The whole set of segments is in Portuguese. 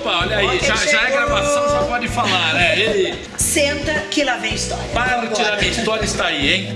Opa, olha aí, já, já é gravação, já pode falar, né? Ei, Senta que lá vem história. parte da minha história está aí, hein?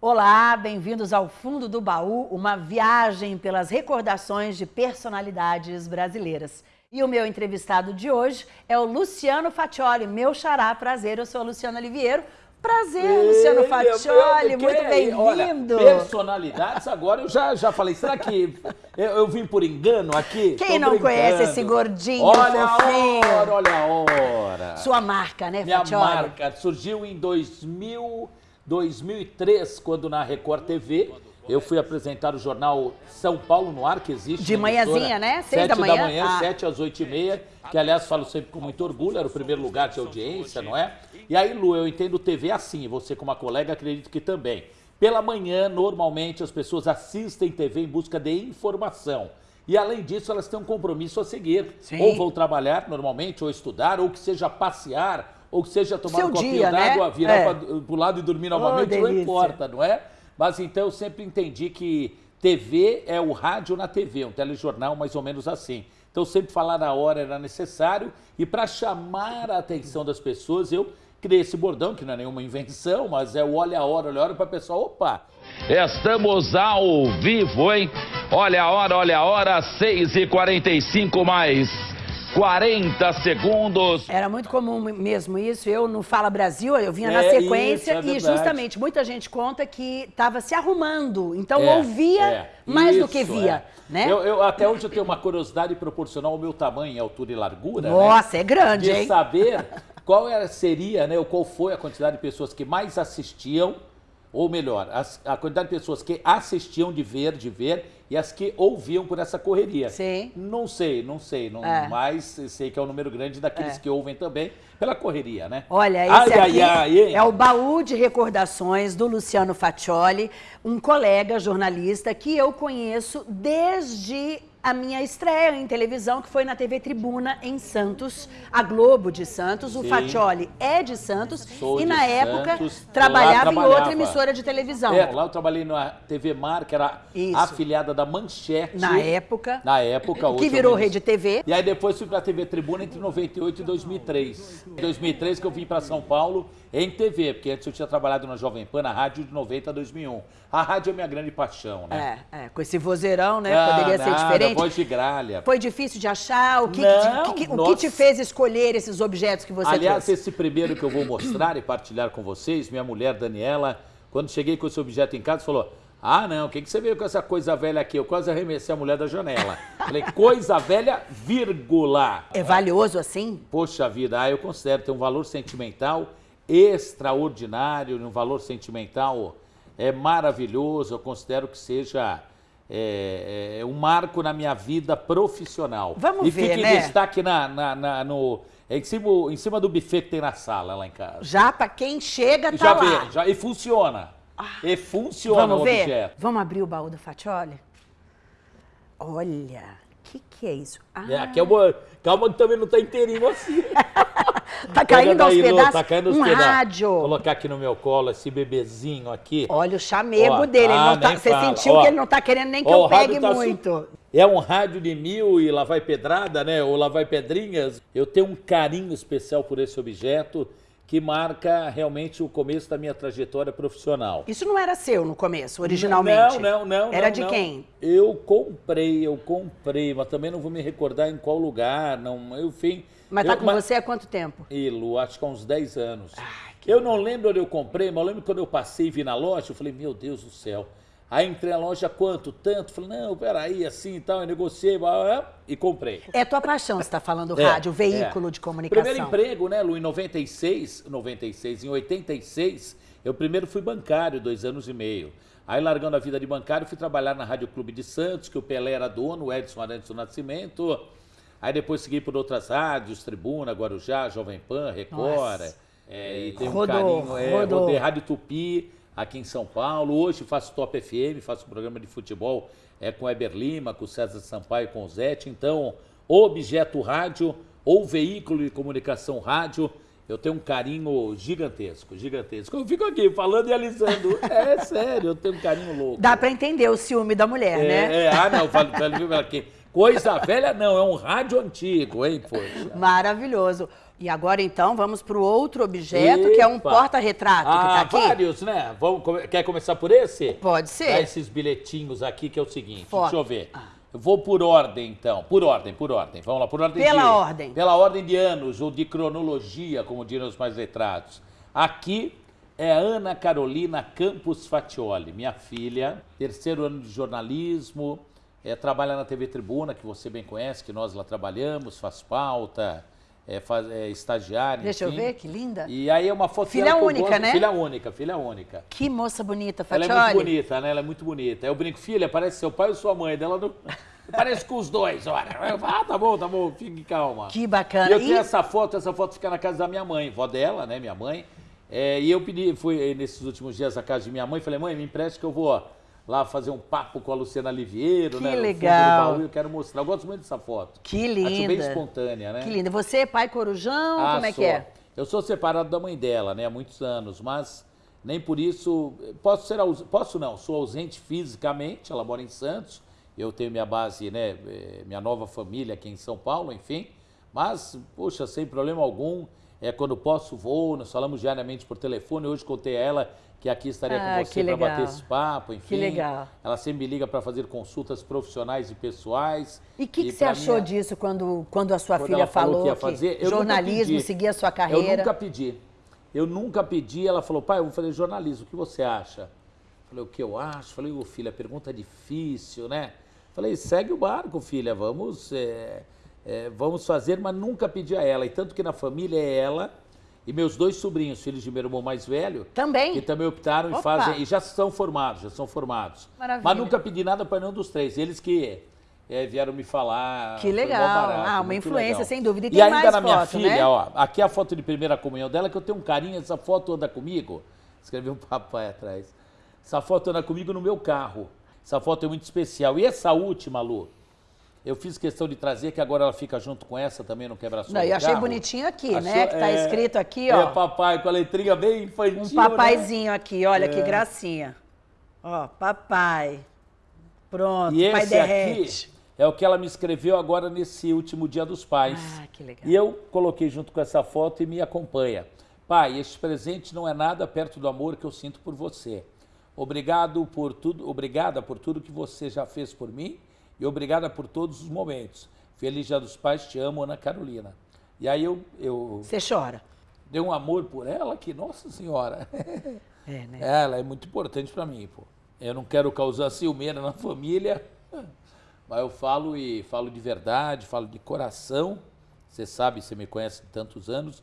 Olá, bem-vindos ao Fundo do Baú, uma viagem pelas recordações de personalidades brasileiras. E o meu entrevistado de hoje é o Luciano Faccioli, meu xará, prazer, eu sou a Luciana Oliveiro. Prazer, Luciano Faccioli, muito bem-vindo. Personalidades, agora eu já, já falei, será que eu, eu vim por engano aqui? Quem Tô não conhece brincando. esse gordinho Olha fofinho? a hora, olha a hora. Sua marca, né, Minha Faccioli? marca surgiu em 2000, 2003, quando na Record TV eu fui apresentar o jornal São Paulo no Ar, que existe. De manhãzinha, né? Seis Sete da manhã? da manhã, Ah. sete às oito e meia, que aliás falo sempre com muito orgulho, era o primeiro lugar de audiência, não é? E aí, Lu, eu entendo TV assim, você como uma colega acredito que também. Pela manhã, normalmente, as pessoas assistem TV em busca de informação. E além disso, elas têm um compromisso a seguir. Sim. Ou vão trabalhar normalmente, ou estudar, ou que seja passear, ou que seja tomar Seu um copinho dia, né? d'água, virar É. para o lado e dormir novamente, não delícia. importa, não é? Mas então eu sempre entendi que TV é o rádio na TV, um telejornal mais ou menos assim. Então sempre falar na hora era necessário e para chamar a atenção das pessoas eu criei esse bordão, que não é nenhuma invenção, mas é o olha a hora, olha a hora para o pessoal, opa, Estamos ao vivo, hein? Olha a hora, olha a hora, 6h45 mais 40 segundos. Era muito comum mesmo isso. Eu no Fala Brasil, eu vinha na É, sequência isso, é e verdade. justamente muita gente conta que estava se arrumando. Então É, ouvia é, mais do isso, que via, é. né? Eu, eu- até hoje eu tenho uma curiosidade proporcional ao meu tamanho, altura e largura, né? Nossa, é grande, de hein? saber qual era, seria, né, ou qual foi a quantidade de pessoas que mais assistiam, ou melhor, as- a quantidade de pessoas que assistiam de ver, de ver, e as que ouviam por essa correria. Sim. Não sei, não sei, não, É. mas sei que é um número grande daqueles que ouvem também pela correria, né? Olha, esse ai, aqui ai, ai, é o baú de recordações do Luciano Faccioli, um colega jornalista que eu conheço desde a minha estreia em televisão, que foi na TV Tribuna em Santos, a Globo de Santos. O Sim. Faccioli é de Santos Sou e na época Santos. trabalhava, em outra emissora de televisão. É, lá eu trabalhei na TV Mar, que era Isso. afiliada da Manchete. Na época. Na época, Que virou Rede TV. E aí depois fui pra TV Tribuna entre 98 e 2003. Em 2003 que eu vim pra São Paulo em TV, porque antes eu tinha trabalhado na Jovem Pan, na rádio de 90 a 2001. A rádio é minha grande paixão, né? É, é, com esse vozeirão, né? Ah, Poderia ser nada, diferente. Voz de gralha. Foi difícil de achar? O que, Não, que- que- o que te fez escolher esses objetos que você Aliás, trouxe? esse primeiro que eu vou mostrar e partilhar com vocês, minha mulher Daniela, quando cheguei com esse objeto em casa, falou: Ah, não, o que, que você veio com essa coisa velha aqui? Eu quase arremessei a mulher da janela. Falei, coisa velha, vírgula. É valioso assim? Poxa vida, ah, eu considero ter um valor sentimental extraordinário, um valor sentimental é maravilhoso. Eu considero que seja é, é, um marco na minha vida profissional. Vamos e ver, fica em né? destaque na, na- na- no, é em, cima, em cima do buffet que tem na sala lá em casa. Já pra quem chega, E tá já lá. vê, já, e funciona. e funciona Vamos o ver? objeto. Vamos abrir o baú do Fatioli? Olha, o que, que é isso? Ah, É, aqui é uma, calma que também não está inteirinho assim. tá caindo aos Lu, pedaços. tá caindo aos um pedaços. rádio. Vou colocar aqui no meu colo esse bebezinho aqui. Olha o chamego Ó, dele. ele ah, não tá- você fala. sentiu Ó. que ele não tá querendo nem que Ó, eu pegue tá muito. É um rádio de mil e lá vai pedrada, né? Ou lá vai pedrinhas. Eu tenho um carinho especial por esse objeto que marca realmente o começo da minha trajetória profissional. Isso não era seu no começo, originalmente? Não, não, não. Era não, de não. quem? Eu comprei, eu comprei, mas também não vou me recordar em qual lugar, não, enfim. Mas tá eu- com você há quanto tempo? Ih, Lu, acho que há uns 10 anos. eu não lembro onde eu comprei, mas eu lembro quando eu passei e vi na loja, eu falei, meu Deus do céu. Aí entrei na loja, quanto? Tanto? Falei, não, peraí, assim e tal, eu negociei e comprei. É tua paixão, você está falando É, rádio, veículo é. de comunicação. Primeiro emprego, né, Lu, em 96, 96, em 86, eu primeiro fui bancário, dois anos e meio. Aí, largando a vida de bancário, fui trabalhar na Rádio Clube de Santos, que o Pelé era dono, o Edson Arantes do Nascimento. Aí depois segui por outras rádios, Tribuna, Guarujá, Jovem Pan, Record. É, e tem um Rodou, carinho, é, rodou. rodei Rádio Tupi, aqui em São Paulo. Hoje faço Top FM, faço um programa de futebol é, com o Eber Lima, com o César Sampaio, com o Zete. Então, objeto rádio ou veículo de comunicação rádio Eu tenho um carinho gigantesco, gigantesco. Eu fico aqui falando e alisando. É sério, eu tenho um carinho louco. Dá pra entender o ciúme da mulher, é, né? É, ah, não, falo, falo aqui. Coisa velha não, é um rádio antigo, hein, poxa. Maravilhoso. E agora, então, vamos para o outro objeto, Epa. que é um porta-retrato ah, que tá aqui. vários, né? Vamos, quer começar por esse? Pode ser. Dá esses bilhetinhos aqui, que é o seguinte, deixa eu ver. Ah. Eu vou por ordem, então. Por ordem, por ordem. Vamos lá, por ordem Pela de... ordem. Pela ordem de anos, ou de cronologia, como diriam os mais letrados. Aqui é a Ana Carolina Campos Fatioli, minha filha, terceiro ano de jornalismo, é, trabalha na TV Tribuna, que você bem conhece, que nós lá trabalhamos, faz pauta, é, faz, é estagiária. Deixa enfim. eu ver, que linda. E aí é uma foto Filha única, né? Filha única, filha única. Que moça bonita, Fatioli. Ela é muito bonita, né? Ela é muito bonita. Eu brinco, filha, parece seu pai ou sua mãe. Dela não... Parece com os dois, olha. Ah, tá bom, tá bom, fique calma. Que bacana. E eu tenho e... essa foto, essa foto fica na casa da minha mãe, vó dela, né, minha mãe. É, e eu pedi, fui nesses últimos dias à casa de minha mãe, falei, mãe, me empreste que eu vou lá fazer um papo com a Luciana Liviero, que né? legal. Baú, eu quero mostrar. Eu gosto muito dessa foto. Que linda. Acho bem espontânea, né? Que linda. Você é pai corujão? Ah, como é sou. que é? Eu sou separado da mãe dela, né? Há muitos anos, mas nem por isso... Posso ser... Posso não, sou ausente fisicamente, ela mora em Santos. Eu tenho minha base, né? Eh, minha nova família aqui em São Paulo, enfim. Mas, poxa, sem problema algum. É, quando posso, vou, nós falamos diariamente por telefone. Hoje contei a ela que aqui estaria ah, com você para bater esse papo, enfim. Que legal. Ela sempre me liga para fazer consultas profissionais e pessoais. E o que, que você achou minha... disso quando, quando a sua quando filha falou, falou, que, ia fazer, que jornalismo, seguia a sua carreira? Eu nunca pedi. Eu nunca pedi. Ela falou, pai, eu vou fazer jornalismo, o que você acha? Falei, o que eu acho? Falei, ô filha, pergunta difícil, né? Falei, segue o barco, filha, vamos, é, é, vamos fazer, mas nunca pedi a ela. E tanto que na família é ela e meus dois sobrinhos, filhos de meu irmão mais velho, também, que também optaram Opa. e fazem, e já são formados, já são formados. Maravilha. Mas nunca pedi nada para nenhum dos três. Eles que é, vieram me falar. Que legal. Barato, ah, uma influência, legal. sem dúvida. E, e ainda na minha foto, filha, né? ó, aqui é a foto de primeira comunhão dela, que eu tenho um carinho, essa foto anda comigo. Escreveu um papai atrás. Essa foto anda comigo no meu carro. Essa foto é muito especial. E essa última, Lu, eu fiz questão de trazer, que agora ela fica junto com essa também no quebra-sol Não, eu achei carro. bonitinho aqui, Achou, né? Que tá é, escrito aqui, ó. É papai, com a letrinha bem infantil, Um papaizinho né? aqui, olha é. que gracinha. Ó, papai. Pronto, e pai esse derrete. aqui é o que ela me escreveu agora nesse último dia dos pais. Ah, que legal. E eu coloquei junto com essa foto e me acompanha. Pai, este presente não é nada perto do amor que eu sinto por você. Obrigado por tudo, obrigada por tudo que você já fez por mim e obrigada por todos os momentos. Feliz Dia dos Pais, te amo, Ana Carolina. E aí eu... eu Você chora? Dei um amor por ela que, nossa senhora. É, né? Ela é muito importante para mim, pô. Eu não quero causar ciumeira na família, mas eu falo e falo de verdade, falo de coração. Você sabe, você me conhece há tantos anos,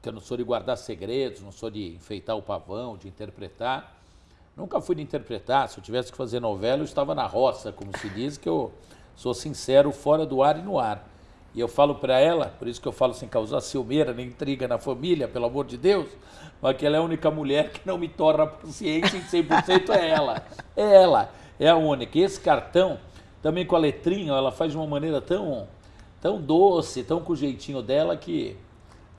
que eu não sou de guardar segredos, não sou de enfeitar o pavão, de interpretar. Nunca fui de interpretar, se eu tivesse que fazer novela, eu estava na roça, como se diz, que eu sou sincero fora do ar e no ar. E eu falo para ela, por isso que eu falo sem causar ciumeira nem intriga na família, pelo amor de Deus, mas que ela é a única mulher que não me torna a paciência em 100% é ela. É ela, é a única. E esse cartão, também com a letrinha, ela faz de uma maneira tão, tão doce, tão com o jeitinho dela que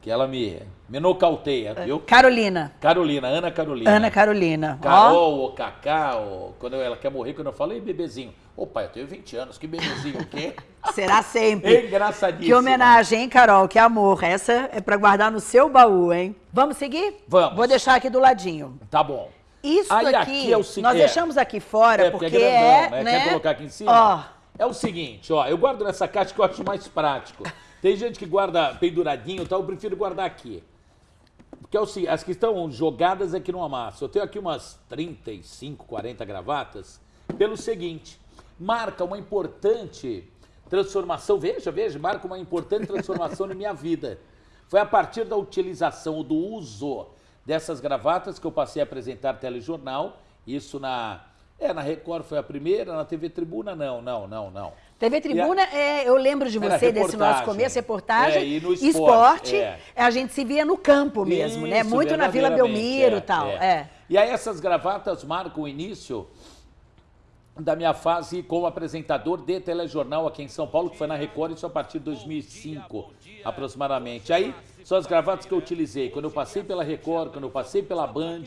que ela me, me nocauteia, é. viu? Carolina. Carolina, Ana Carolina. Ana Carolina. Carol, ou Cacá, ou quando ela quer morrer, quando eu falo, ei, bebezinho. Opa, eu tenho 20 anos, que bebezinho o quê? Será sempre. Engraçadíssimo. Que homenagem, hein, Carol? Que amor. Essa é para guardar no seu baú, hein? Vamos seguir? Vamos. Vou deixar aqui do ladinho. Tá bom. Isso Aí, aqui, aqui é o nós é. deixamos aqui fora é, porque, porque é, grandão, é, né? Quer colocar aqui em cima? Ó. É o seguinte, ó, eu guardo nessa caixa que eu acho mais prático. Tem gente que guarda penduradinho e tal, eu prefiro guardar aqui. Porque é o, as que estão jogadas aqui no amasso. Eu tenho aqui umas 35, 40 gravatas, pelo seguinte, marca uma importante transformação, veja, veja, marca uma importante transformação na minha vida. Foi a partir da utilização, do uso dessas gravatas que eu passei a apresentar telejornal, isso na, é, na Record foi a primeira, na TV Tribuna não, não, não, não. TV Tribuna, a... é, eu lembro de você, desse nosso começo, reportagem. É, e no esporte. esporte é. a gente se via no campo mesmo, né? Isso, né? Muito na Vila Belmiro e é, tal. É. é. E aí essas gravatas marcam o início da minha fase como apresentador de telejornal aqui em São Paulo, que foi na Record, isso a partir de 2005, aproximadamente. Aí, são as gravatas que eu utilizei quando eu passei pela Record, quando eu passei pela Band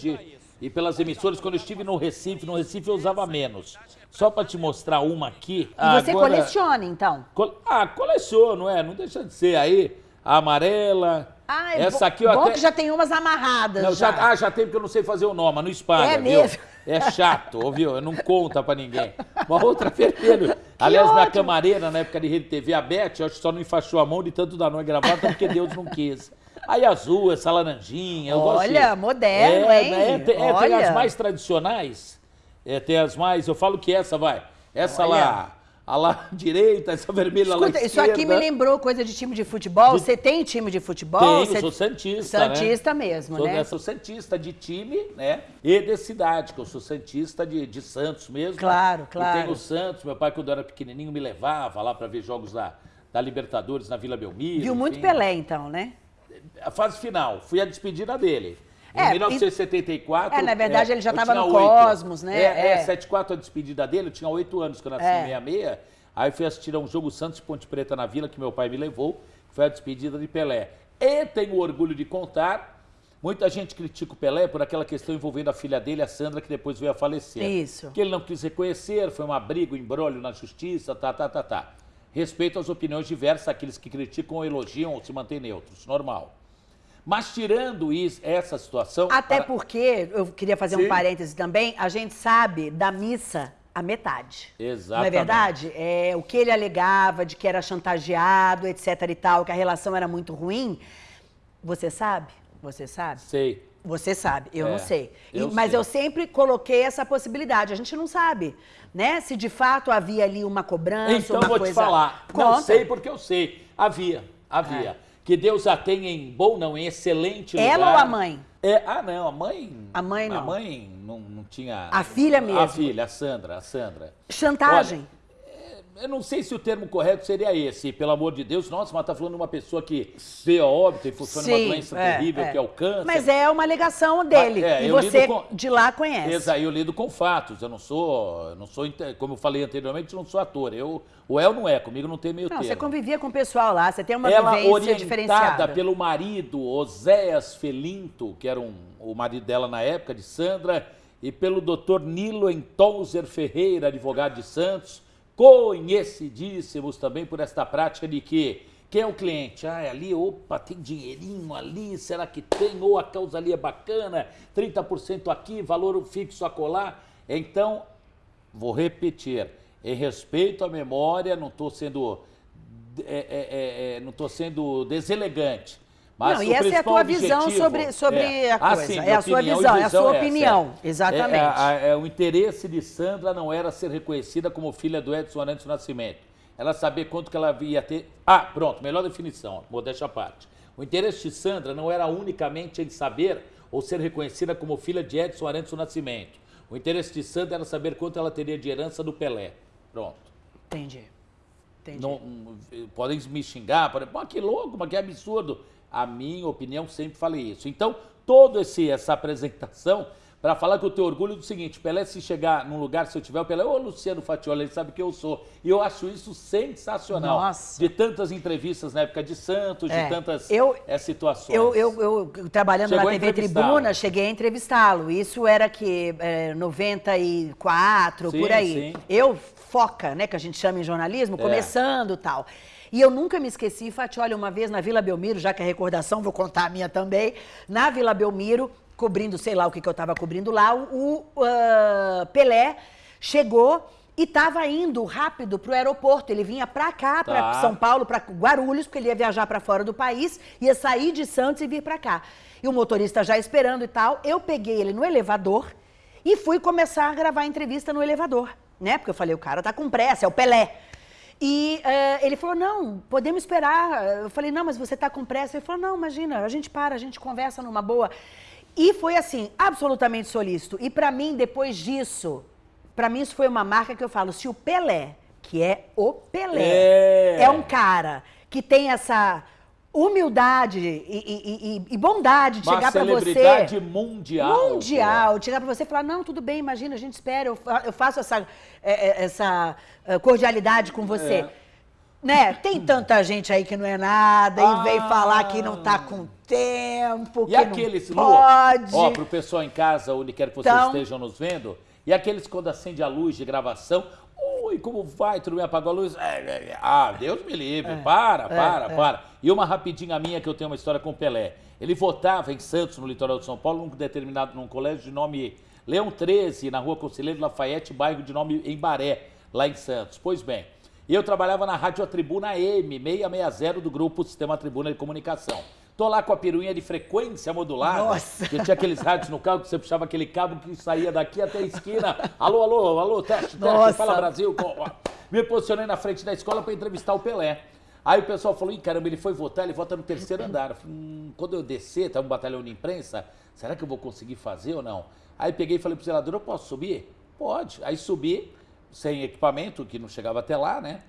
e pelas emissoras, quando eu estive no Recife. No Recife eu usava menos. Só para te mostrar uma aqui. E você agora... coleciona, então? Ah, coleciono, é, não deixa de ser. Aí, a amarela, ah, é Essa aqui, ó, bom até... que já tem umas amarradas. Não, já. já. Ah, já tem porque eu não sei fazer o nome, mas não espalha, É mesmo? É chato, ouviu? Não conta pra ninguém. Uma outra vermelha. Aliás, ótimo. minha camareira, na época de Rede TV, a Beth, eu acho que só não enfaixou a mão de tanto dar não gravata porque Deus não quis. Aí azul, essa laranjinha, eu Olha, gosto. moderno, é, hein? Né? Tem, é, tem as mais tradicionais, é, tem as mais, eu falo que essa vai, essa Olha. lá a lá direita, essa vermelha Escuta, lá esquerda. Isso aqui me lembrou coisa de time de futebol. De... Você tem time de futebol? Tenho, Você... sou santista, Santista né? mesmo, sou, né? Sou santista de time, né? E de cidade, que eu sou santista de, de Santos mesmo. Claro, claro. E tenho Santos, meu pai quando eu era pequenininho me levava lá para ver jogos da, da Libertadores na Vila Belmiro. Viu muito Pelé então, né? A fase final, fui a despedida dele. Em é, 1974. É, na verdade, é, ele já estava no 8. Cosmos, né? É, é. é 74 a despedida dele, eu tinha oito anos, que eu nasci é. em 66. Aí fui assistir a um jogo Santos Ponte Preta na Vila, que meu pai me levou, foi a despedida de Pelé. E tenho orgulho de contar, muita gente critica o Pelé por aquela questão envolvendo a filha dele, a Sandra, que depois veio a falecer. Isso. Que ele não quis reconhecer, foi uma briga, um embrólio na justiça, tá, tá, tá, tá. Respeito às opiniões diversas, aqueles que criticam ou elogiam ou se mantêm neutros, normal. Mas tirando isso, essa situação. Até para... porque, eu queria fazer Sim. um parêntese também, a gente sabe da missa a metade. Exatamente. Não é verdade? É, o que ele alegava de que era chantageado, etc e tal, que a relação era muito ruim. Você sabe? Você sabe? Sei. Você sabe, eu é, não sei. Eu mas sei. eu sempre coloquei essa possibilidade. A gente não sabe, né? Se de fato havia ali uma cobrança, então, uma vou coisa... te falar. Conta. Não sei porque eu sei. Havia, havia. É. Que Deus a tenha em bom, não, em excelente lugar. Ela ou a mãe? É, ah, não, a mãe. A mãe não. A mãe não, não tinha. A filha mesmo. A filha, a Sandra, a Sandra. Chantagem. Olha, eu não sei se o termo correto seria esse, pelo amor de Deus. Nossa, mas tá falando de uma pessoa que veio a óbito e funciona uma doença é, terrível é. que é o câncer. Mas é uma alegação dele. É, e você com... de lá conhece. Exato, eu lido com fatos. Eu não sou, não sou, como eu falei anteriormente, eu não sou ator. Eu, o El não é, comigo não tem meio não, termo. Você convivia com o pessoal lá, você tem uma Ela vivência orientada diferenciada. pelo marido, Oséias Felinto, que era um, o marido dela na época, de Sandra, e pelo doutor Nilo Entolzer Ferreira, advogado de Santos, conhecidíssimos também por esta prática de que quem é o cliente? Ah, é ali, opa, tem dinheirinho ali, será que tem? Ou a causa ali é bacana, 30% aqui, valor fixo a colar. Então, vou repetir, em respeito à memória, não estou sendo, é, é, é, é sendo deselegante. Mas não, e essa é a tua visão sobre, sobre é, a coisa. Assim, é a sua visão, é a sua opinião. É, Exatamente. É, é, o interesse de Sandra não era ser reconhecida como filha do Edson Arantes Nascimento. Ela saber quanto que ela ia ter. Ah, pronto, melhor definição, modéstia à parte. O interesse de Sandra não era unicamente em saber ou ser reconhecida como filha de Edson Arantes Nascimento. O interesse de Sandra era saber quanto ela teria de herança do Pelé. Pronto. Entendi. Entendi. Não, podem me xingar, podem, pô, que louco, mas que absurdo. A minha opinião, sempre falei isso. Então, toda essa apresentação para falar que eu tenho orgulho do seguinte, Pelé se chegar num lugar, se eu tiver o Pelé, ô Luciano Fatiola, ele sabe que eu sou. E eu acho isso sensacional. Nossa. De tantas entrevistas na época de Santos, é, de tantas eu, é, situações. Eu, eu, eu trabalhando Chegou na TV Tribuna, cheguei a entrevistá-lo. Isso era que é, 94, sim, por aí. Sim. Eu, foca, né, que a gente chama em jornalismo, é. começando tal. E eu nunca me esqueci, Fati, uma vez na Vila Belmiro, já que é recordação, vou contar a minha também, na Vila Belmiro, cobrindo, sei lá o que, que eu estava cobrindo lá, o uh, Pelé chegou e estava indo rápido para o aeroporto. Ele vinha para cá, para tá. São Paulo, para Guarulhos, porque ele ia viajar para fora do país, ia sair de Santos e vir para cá. E o motorista já esperando e tal. Eu peguei ele no elevador e fui começar a gravar a entrevista no elevador, né? Porque eu falei, o cara tá com pressa, é o Pelé. E uh, ele falou, não, podemos esperar. Eu falei, não, mas você está com pressa. Ele falou, não, imagina, a gente para, a gente conversa numa boa. E foi assim, absolutamente solícito. E para mim, depois disso, para mim isso foi uma marca que eu falo, se o Pelé, que é o Pelé, é, é um cara que tem essa humildade e, e, e bondade de Uma chegar para você. celebridade mundial. Mundial. Chegar para você e falar: não, tudo bem, imagina, a gente espera, eu, fa- eu faço essa, é, é, essa é, cordialidade com você. É. Né? Tem tanta gente aí que não é nada Ah. e vem falar que não tá com tempo, E que aqueles, não pode. ó, pro pessoal em casa, onde quer que vocês Então- estejam nos vendo, e aqueles quando acende a luz de gravação, oi, como vai? Tudo bem? Apagou a luz? É, é, é. Ah, Deus me livre, para, para, é. para. E uma rapidinha minha, que eu tenho uma história com o Pelé. Ele votava em Santos, no litoral de São Paulo, num determinado, num colégio de nome Leão 13, na rua Conselheiro Lafayette, bairro de nome Embaré, lá em Santos. Pois bem, eu trabalhava na Rádio Tribuna M, 660 do grupo Sistema Tribuna de Comunicação. Tô lá com a peruinha de frequência modulada. Nossa. Que tinha aqueles rádios no carro que você puxava aquele cabo que saía daqui até a esquina. Alô, alô, alô, teste, teste, Nossa. fala Brasil. Me posicionei na frente da escola para entrevistar o Pelé. Aí o pessoal falou, ih, caramba, ele foi votar, ele vota no terceiro andar. Eu falei, hum, quando eu descer, tá um batalhão de imprensa, será que eu vou conseguir fazer ou não? Aí peguei e falei pro zelador, eu posso subir? Pode. Aí subi, sem equipamento, que não chegava até lá, né?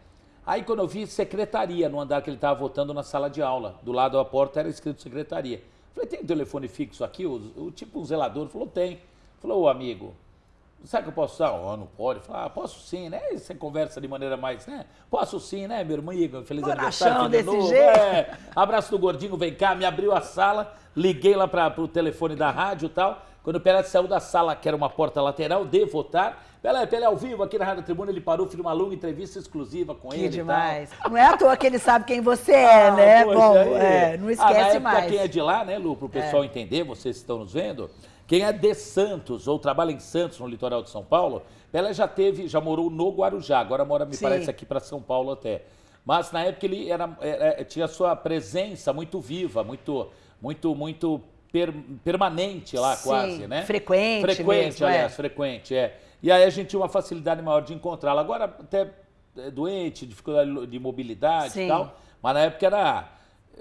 Aí quando eu vi secretaria no andar que ele estava votando na sala de aula, do lado da porta era escrito secretaria. Falei, tem telefone fixo aqui? O, o tipo um zelador falou, tem. Falou, ô amigo, sabe que eu posso usar? Oh, não pode. Falei, ah, posso sim, né? E Você conversa de maneira mais, né? Posso sim, né, meu amigo? Feliz Bonachão aniversário. desse novo. jeito. É. Abraço do gordinho, vem cá, me abriu a sala, liguei lá para o telefone da rádio e tal. Quando o Pelé saiu da sala, que era uma porta lateral, de votar, Pelé, Pelé ao vivo aqui na Rádio Tribuna, ele parou, fez uma longa entrevista exclusiva com Que ele. e tal. demais. Não é à toa que ele sabe quem você é, Ah, né? Bom, é, não Ah, na esquece época, mais. quem é de lá, né, Lu, para o pessoal entender, vocês que estão nos vendo, quem é de Santos ou trabalha em Santos, no litoral de São Paulo, Pelé já teve, já morou no Guarujá, agora mora, me Sim. parece, aqui para São Paulo até. Mas na época ele era, era- tinha sua presença muito viva, muito, muito, muito per- permanente lá Sim, quase, né? frequente Frequente, mesmo, aliás, é. frequente, é. E aí a gente tinha uma facilidade maior de encontrá-lo. Agora até é doente, dificuldade de mobilidade Sim. e tal, mas na época era.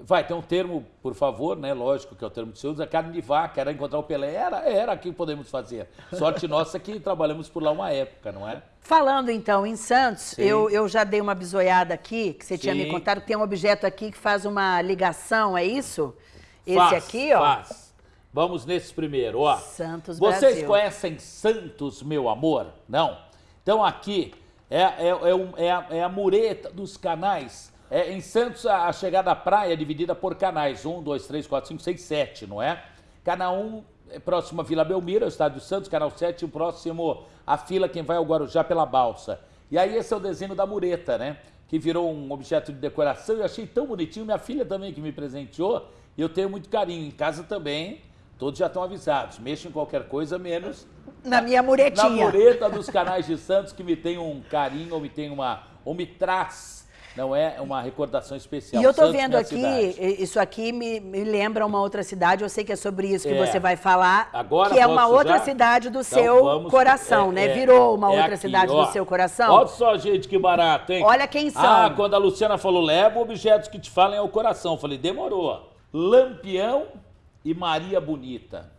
Vai, tem um termo, por favor, né? Lógico que é o termo que se usa, carne de vaca, era encontrar o Pelé. Era, era aqui que podemos fazer. Sorte nossa que trabalhamos por lá uma época, não é? Falando então em Santos, Sim. eu, eu já dei uma bisoiada aqui, que você tinha me Sim. contado, que tem um objeto aqui que faz uma ligação, é isso? Esse Faz, aqui, ó. Faz. Vamos nesse primeiro, ó. Santos Vocês Brasil. conhecem Santos, meu amor? Não? Então aqui é, é, é, um- é a, é a mureta dos canais. É, em Santos, a, a chegada à praia é dividida por canais. Um, dois, três, quatro, cinco, seis, sete, não é? Canal 1 é próximo a Vila Belmiro, é o Estádio Santos. Canal 7, o próximo a fila, quem vai ao Guarujá pela balsa. E aí esse é o desenho da mureta, né? Que virou um objeto de decoração. Eu achei tão bonitinho. Minha filha também que me presenteou. E eu tenho muito carinho. Em casa também, todos já estão avisados. Mexa em qualquer coisa, menos Na minha na muretinha. mureta dos canais de Santos, que me tem um carinho, ou me tem uma. ou me traz, não é? Uma recordação especial. E eu tô Santos, vendo aqui, cidade. isso aqui me, me lembra uma outra cidade, eu sei que é sobre isso que É. você vai falar, Agora que é uma outra já? cidade do Então, seu vamos- coração, é- né? é- Virou uma é outra aqui, cidade ó. do seu coração. Olha só, gente, que barato, hein? Olha quem são. Ah, quando a Luciana falou, leva objetos que te falem ao coração. Eu falei, demorou. Lampião e Maria Bonita.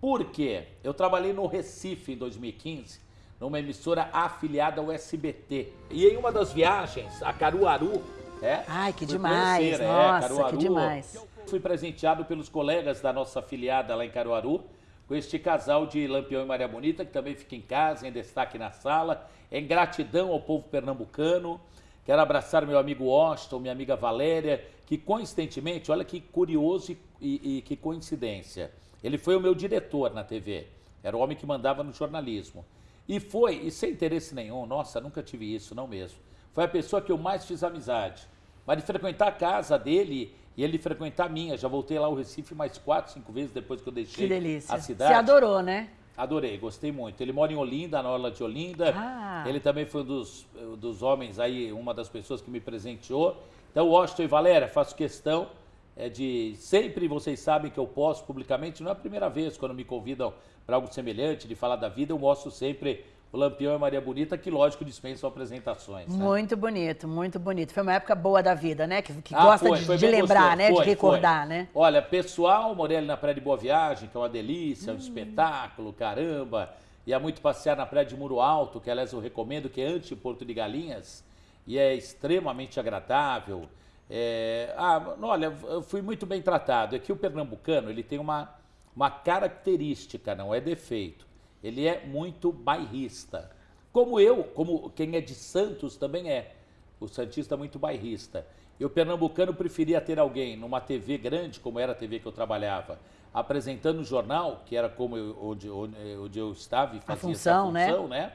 Por quê? Eu trabalhei no Recife em 2015, numa emissora afiliada ao SBT. E em uma das viagens, a Caruaru, é? Ai, que demais, conhecer, é, nossa, que Caruaru. demais. Fui presenteado pelos colegas da nossa afiliada lá em Caruaru, com este casal de Lampião e Maria Bonita, que também fica em casa, em destaque na sala. Em gratidão ao povo pernambucano. Quero abraçar meu amigo Washington, minha amiga Valéria, que coincidentemente, olha que curioso e, e- e que coincidência. Ele foi o meu diretor na TV. Era o homem que mandava no jornalismo. E foi, e sem interesse nenhum, nossa, nunca tive isso, não mesmo. Foi a pessoa que eu mais fiz amizade. Mas de frequentar a casa dele e ele frequentar a minha. Já voltei lá ao Recife mais quatro, cinco vezes depois que eu deixei Que delícia. a cidade. Você adorou, né? Adorei, gostei muito. Ele mora em Olinda, na Orla de Olinda. Ah. Ele também foi um dos, dos homens aí, uma das pessoas que me presenteou. Então, Washington e Valéria, faço questão é, de sempre, vocês sabem que eu posto publicamente, não é a primeira vez quando me convidam para algo semelhante, de falar da vida, eu mostro sempre o Lampião e Maria Bonita, que lógico dispensam apresentações. né? Muito bonito, muito bonito. Foi uma época boa da vida, né? Que, que Ah, gosta foi, de, foi de lembrar, gostoso. né? Foi, de recordar, né? Olha, pessoal, morei ali na Praia de Boa Viagem, que é uma delícia, é Hum. um espetáculo, caramba. Ia muito passear na Praia de Muro Alto, que aliás eu recomendo, que é antes de Porto de Galinhas, e é extremamente agradável. É, ah, olha, eu fui muito bem tratado. É que o pernambucano ele tem uma, uma característica, não é defeito. Ele é muito bairrista. Como eu, como quem é de Santos também é. O Santista é muito bairrista. E o pernambucano preferia ter alguém numa TV grande, como era a TV que eu trabalhava, apresentando o jornal, que era como eu, onde, onde, eu estava e fazia a função, essa função, né? né?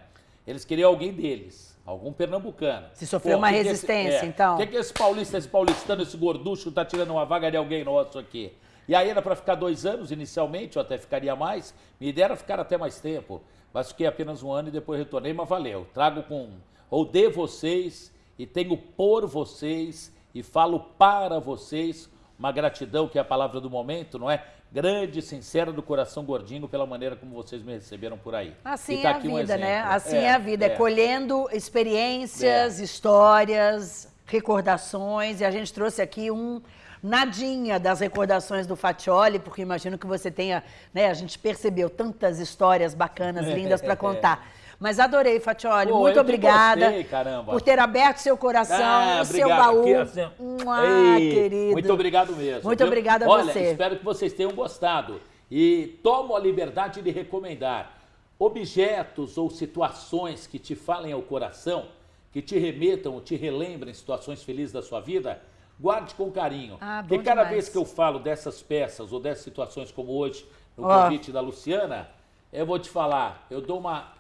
Eles queriam alguém deles, algum pernambucano. Se sofreu Pô, uma resistência, esse, é, então. O que, que esse paulista, esse paulistano, esse gorducho está tirando uma vaga de alguém nosso aqui? E aí era para ficar dois anos inicialmente, ou até ficaria mais. Me era ficar até mais tempo. Mas fiquei apenas um ano e depois retornei, mas valeu. Trago com, ou de vocês, e tenho por vocês, e falo para vocês uma gratidão, que é a palavra do momento, não é? Grande, sincera do coração gordinho pela maneira como vocês me receberam por aí. Assim tá é a vida, um né? Assim é, é, a vida, é, é colhendo experiências, é. histórias, recordações, e a gente trouxe aqui um nadinha das recordações do Fatioli, porque imagino que você tenha, né, a gente percebeu tantas histórias bacanas, lindas para contar. Mas adorei, Fatioli. Pô, muito obrigada gostei, por ter aberto seu coração, ah, o seu baú. Aqui, assim, ah, Ei, querido. Muito obrigado mesmo. Muito obrigada a Olha, você. espero que vocês tenham gostado. E tomo a liberdade de recomendar objetos ou situações que te falem ao coração, que te remetam, te relembrem situações felizes da sua vida, guarde com carinho. Ah, Porque cada demais. vez que eu falo dessas peças ou dessas situações como hoje, no oh. convite da Luciana, eu vou te falar, eu dou uma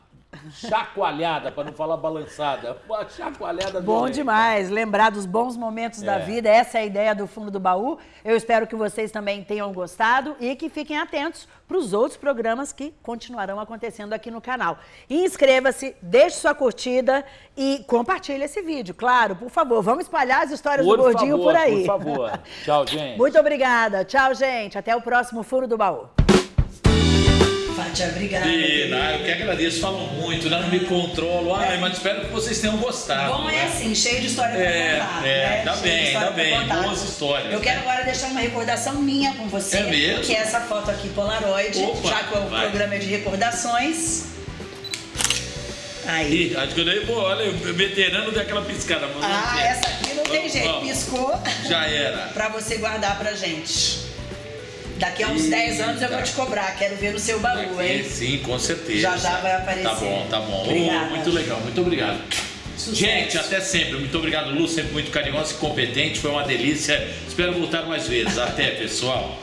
chacoalhada, para não falar balançada. Uma chacoalhada Bom demais, lembrar dos bons momentos é. da vida, essa é a ideia do fundo do baú. Eu espero que vocês também tenham gostado e que fiquem atentos para os outros programas que continuarão acontecendo aqui no canal. Inscreva-se, deixe sua curtida e compartilhe esse vídeo, claro, por favor. Vamos espalhar as histórias por do Gordinho favor, por aí. Por favor. Tchau, gente. Muito obrigada. Tchau, gente. Até o próximo Fundo do Baú. Fátia, obrigada. Dina, eu que agradeço, falam muito, né? não me controlo. Ai, mas espero que vocês tenham gostado. Bom, é né? assim, cheio de história pra é, contar. É, né? ainda bem, ainda bem, boas histórias. Eu quero agora deixar uma recordação minha com você. É mesmo? Que é essa foto aqui, Polaroid, Opa, já que o vai. programa é de recordações. Aí. Ih, acho que eu nem vou, olha, o veterano daquela piscada. Ah, essa aqui não tem jeito, piscou. Já era. pra você guardar pra gente. Daqui a uns 10 anos eu vou te cobrar, quero ver no seu baú, Daqui, hein? Sim, com certeza. Já já vai aparecer. Tá bom, tá bom. Oh, muito legal, muito obrigado. Sucesso. Gente, até sempre. Muito obrigado, Lu, sempre muito carinhosa e competente. Foi uma delícia. Espero voltar mais vezes. Até, pessoal.